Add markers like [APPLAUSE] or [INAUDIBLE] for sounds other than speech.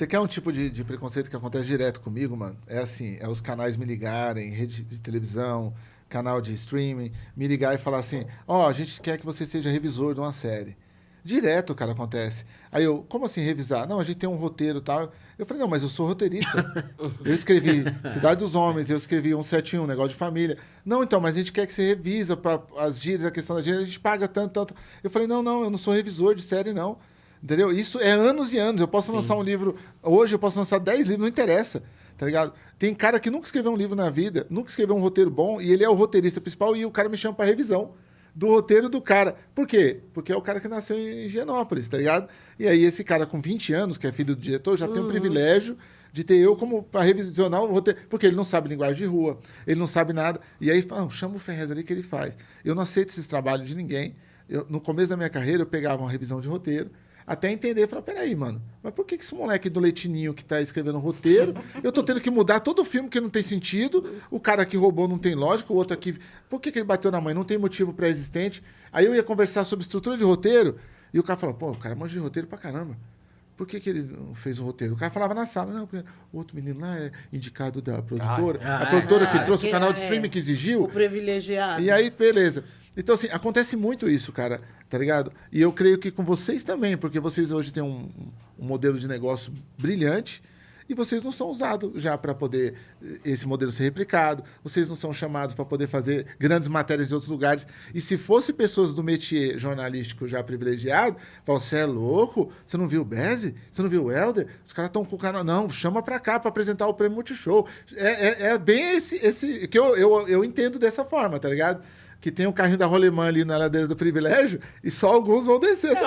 Você quer um tipo de, de preconceito que acontece direto comigo, mano? É assim, é os canais me ligarem, rede de televisão, canal de streaming, me ligar e falar assim, ó, oh, a gente quer que você seja revisor de uma série. Direto, cara, acontece. Aí eu, como assim revisar? Não, a gente tem um roteiro e tal. Eu falei, não, mas eu sou roteirista. eu escrevi [LAUGHS] Cidade dos Homens, eu escrevi 171, negócio de família. Não, então, mas a gente quer que você revisa para as gírias, a questão da gíria, a gente paga tanto, tanto. Eu falei, não, não, eu não sou revisor de série, não. Entendeu? Isso é anos e anos. Eu posso Sim. lançar um livro hoje, eu posso lançar 10 livros, não interessa. Tá ligado? Tem cara que nunca escreveu um livro na vida, nunca escreveu um roteiro bom, e ele é o roteirista principal, e o cara me chama para revisão do roteiro do cara. Por quê? Porque é o cara que nasceu em Higienópolis, tá ligado? E aí esse cara com 20 anos, que é filho do diretor, já uhum. tem o privilégio de ter eu como para revisionar o roteiro, porque ele não sabe linguagem de rua, ele não sabe nada. E aí, ah, chama o Ferrez ali que ele faz. Eu não aceito esses trabalhos de ninguém. Eu, no começo da minha carreira, eu pegava uma revisão de roteiro, até entender, falar, peraí, mano, mas por que, que esse moleque do Leitinho que tá escrevendo roteiro, eu tô tendo que mudar todo o filme que não tem sentido, o cara que roubou não tem lógica, o outro aqui, por que, que ele bateu na mãe? Não tem motivo pré-existente. Aí eu ia conversar sobre estrutura de roteiro, e o cara falou, pô, o cara manja de roteiro pra caramba. Por que, que ele não fez o roteiro? O cara falava na sala, não, porque o outro menino lá é indicado da produtora, ah, a produtora ah, que trouxe o canal de é, streaming que exigiu. O privilegiado. E aí, beleza. Então, assim, acontece muito isso, cara, tá ligado? E eu creio que com vocês também, porque vocês hoje têm um, um modelo de negócio brilhante e vocês não são usados já para poder eh, esse modelo ser replicado, vocês não são chamados para poder fazer grandes matérias em outros lugares. E se fosse pessoas do métier jornalístico já privilegiado, falam, você é louco? Você não viu o Bezzi? Você não viu o Helder? Os caras estão com o canal. Não, chama para cá para apresentar o prêmio Multishow. É, é, é bem esse, esse que eu, eu, eu entendo dessa forma, tá ligado? Que tem o um carrinho da Rolemã ali na ladeira do privilégio e só alguns vão descer.